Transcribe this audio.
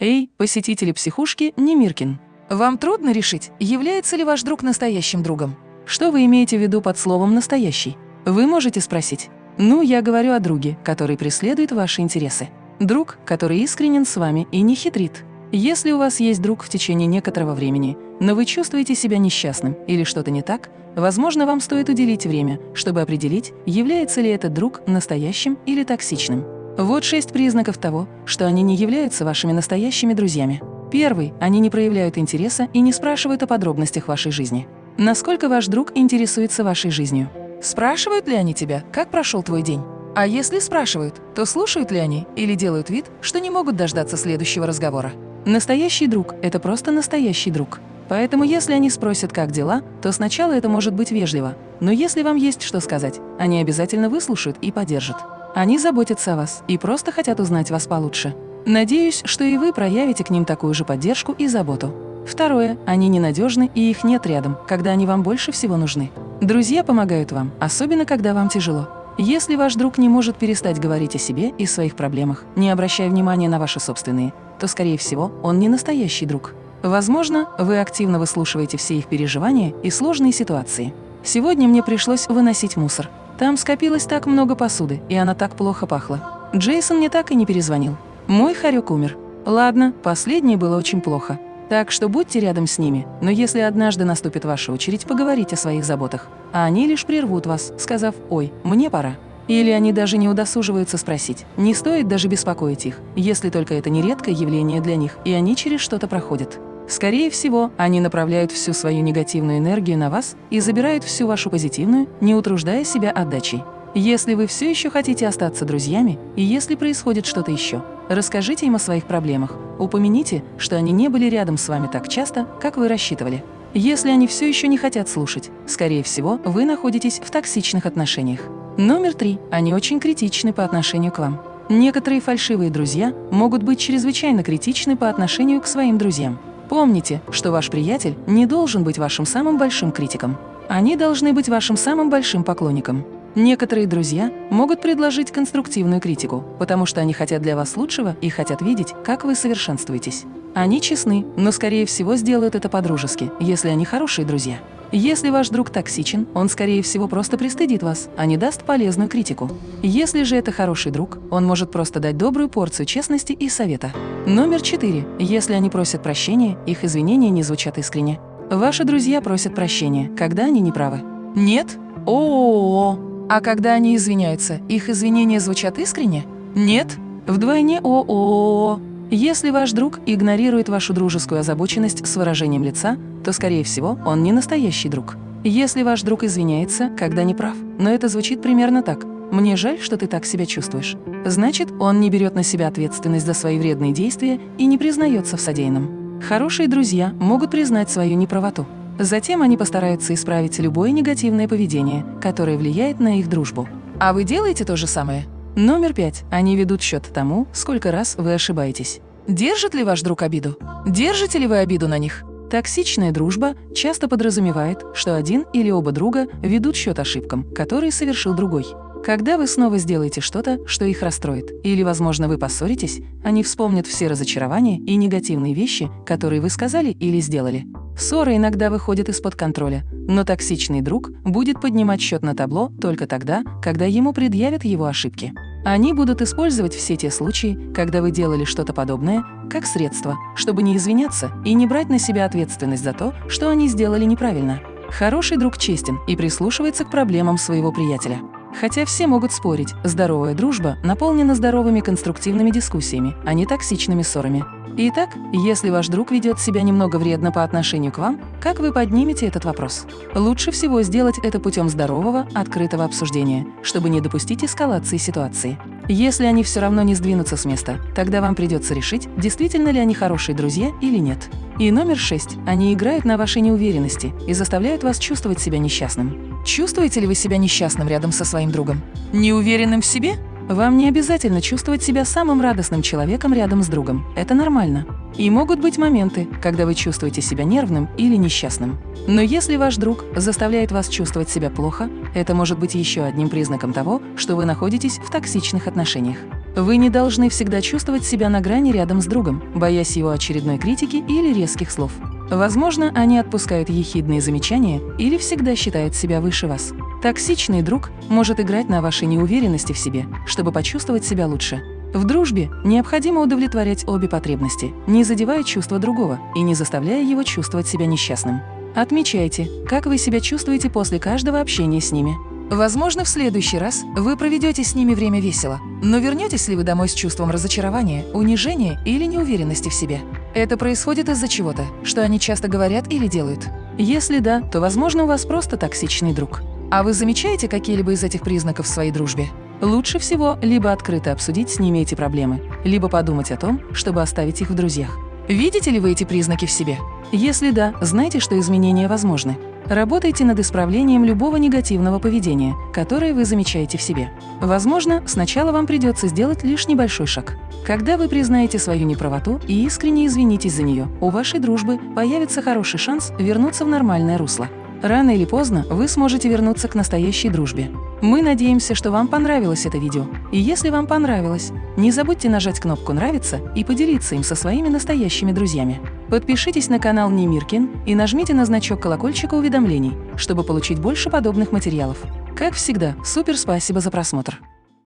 Эй, посетители психушки Немиркин. Вам трудно решить, является ли ваш друг настоящим другом? Что вы имеете в виду под словом «настоящий»? Вы можете спросить. Ну, я говорю о друге, который преследует ваши интересы. Друг, который искренен с вами и не хитрит. Если у вас есть друг в течение некоторого времени, но вы чувствуете себя несчастным или что-то не так, возможно, вам стоит уделить время, чтобы определить, является ли этот друг настоящим или токсичным. Вот шесть признаков того, что они не являются вашими настоящими друзьями. Первый – они не проявляют интереса и не спрашивают о подробностях вашей жизни. Насколько ваш друг интересуется вашей жизнью? Спрашивают ли они тебя, как прошел твой день? А если спрашивают, то слушают ли они или делают вид, что не могут дождаться следующего разговора? Настоящий друг – это просто настоящий друг. Поэтому если они спросят, как дела, то сначала это может быть вежливо. Но если вам есть что сказать, они обязательно выслушают и поддержат. Они заботятся о вас и просто хотят узнать вас получше. Надеюсь, что и вы проявите к ним такую же поддержку и заботу. Второе. Они ненадежны и их нет рядом, когда они вам больше всего нужны. Друзья помогают вам, особенно когда вам тяжело. Если ваш друг не может перестать говорить о себе и своих проблемах, не обращая внимания на ваши собственные, то, скорее всего, он не настоящий друг. Возможно, вы активно выслушиваете все их переживания и сложные ситуации. Сегодня мне пришлось выносить мусор. Там скопилось так много посуды, и она так плохо пахла. Джейсон мне так и не перезвонил. Мой хорек умер. Ладно, последнее было очень плохо. Так что будьте рядом с ними, но если однажды наступит ваша очередь, поговорить о своих заботах. А они лишь прервут вас, сказав «Ой, мне пора». Или они даже не удосуживаются спросить. Не стоит даже беспокоить их, если только это не редкое явление для них, и они через что-то проходят. Скорее всего, они направляют всю свою негативную энергию на вас и забирают всю вашу позитивную, не утруждая себя отдачей. Если вы все еще хотите остаться друзьями, и если происходит что-то еще, расскажите им о своих проблемах, упомяните, что они не были рядом с вами так часто, как вы рассчитывали. Если они все еще не хотят слушать, скорее всего, вы находитесь в токсичных отношениях. Номер три. Они очень критичны по отношению к вам. Некоторые фальшивые друзья могут быть чрезвычайно критичны по отношению к своим друзьям. Помните, что ваш приятель не должен быть вашим самым большим критиком. Они должны быть вашим самым большим поклонником. Некоторые друзья могут предложить конструктивную критику, потому что они хотят для вас лучшего и хотят видеть, как вы совершенствуетесь. Они честны, но, скорее всего, сделают это по-дружески, если они хорошие друзья. Если ваш друг токсичен, он, скорее всего, просто пристыдит вас, а не даст полезную критику. Если же это хороший друг, он может просто дать добрую порцию честности и совета. Номер четыре. Если они просят прощения, их извинения не звучат искренне. Ваши друзья просят прощения, когда они не правы. Нет? -о, -о, -о. А когда они извиняются, их извинения звучат искренне? Нет? Вдвойне о, -о, -о, -о. Если ваш друг игнорирует вашу дружескую озабоченность с выражением лица, то, скорее всего, он не настоящий друг. Если ваш друг извиняется, когда не прав, но это звучит примерно так «мне жаль, что ты так себя чувствуешь», значит, он не берет на себя ответственность за свои вредные действия и не признается в содеянном. Хорошие друзья могут признать свою неправоту. Затем они постараются исправить любое негативное поведение, которое влияет на их дружбу. А вы делаете то же самое? Номер пять. Они ведут счет тому, сколько раз вы ошибаетесь. Держит ли ваш друг обиду? Держите ли вы обиду на них? Токсичная дружба часто подразумевает, что один или оба друга ведут счет ошибкам, которые совершил другой. Когда вы снова сделаете что-то, что их расстроит, или, возможно, вы поссоритесь, они вспомнят все разочарования и негативные вещи, которые вы сказали или сделали. Ссоры иногда выходят из-под контроля, но токсичный друг будет поднимать счет на табло только тогда, когда ему предъявят его ошибки. Они будут использовать все те случаи, когда вы делали что-то подобное, как средство, чтобы не извиняться и не брать на себя ответственность за то, что они сделали неправильно. Хороший друг честен и прислушивается к проблемам своего приятеля. Хотя все могут спорить, здоровая дружба наполнена здоровыми конструктивными дискуссиями, а не токсичными ссорами. Итак, если ваш друг ведет себя немного вредно по отношению к вам, как вы поднимете этот вопрос? Лучше всего сделать это путем здорового, открытого обсуждения, чтобы не допустить эскалации ситуации. Если они все равно не сдвинутся с места, тогда вам придется решить, действительно ли они хорошие друзья или нет. И номер шесть. Они играют на вашей неуверенности и заставляют вас чувствовать себя несчастным. Чувствуете ли вы себя несчастным рядом со своим другом? Неуверенным в себе? Вам не обязательно чувствовать себя самым радостным человеком рядом с другом. Это нормально. И могут быть моменты, когда вы чувствуете себя нервным или несчастным. Но если ваш друг заставляет вас чувствовать себя плохо, это может быть еще одним признаком того, что вы находитесь в токсичных отношениях. Вы не должны всегда чувствовать себя на грани рядом с другом, боясь его очередной критики или резких слов. Возможно, они отпускают ехидные замечания или всегда считают себя выше вас. Токсичный друг может играть на вашей неуверенности в себе, чтобы почувствовать себя лучше. В дружбе необходимо удовлетворять обе потребности, не задевая чувства другого и не заставляя его чувствовать себя несчастным. Отмечайте, как вы себя чувствуете после каждого общения с ними. Возможно, в следующий раз вы проведете с ними время весело, но вернетесь ли вы домой с чувством разочарования, унижения или неуверенности в себе? Это происходит из-за чего-то, что они часто говорят или делают. Если да, то, возможно, у вас просто токсичный друг. А вы замечаете какие-либо из этих признаков в своей дружбе? Лучше всего либо открыто обсудить с ними эти проблемы, либо подумать о том, чтобы оставить их в друзьях. Видите ли вы эти признаки в себе? Если да, знайте, что изменения возможны. Работайте над исправлением любого негативного поведения, которое вы замечаете в себе. Возможно, сначала вам придется сделать лишь небольшой шаг. Когда вы признаете свою неправоту и искренне извинитесь за нее, у вашей дружбы появится хороший шанс вернуться в нормальное русло. Рано или поздно вы сможете вернуться к настоящей дружбе. Мы надеемся, что вам понравилось это видео. И если вам понравилось, не забудьте нажать кнопку «Нравится» и поделиться им со своими настоящими друзьями. Подпишитесь на канал Немиркин и нажмите на значок колокольчика уведомлений, чтобы получить больше подобных материалов. Как всегда, супер спасибо за просмотр!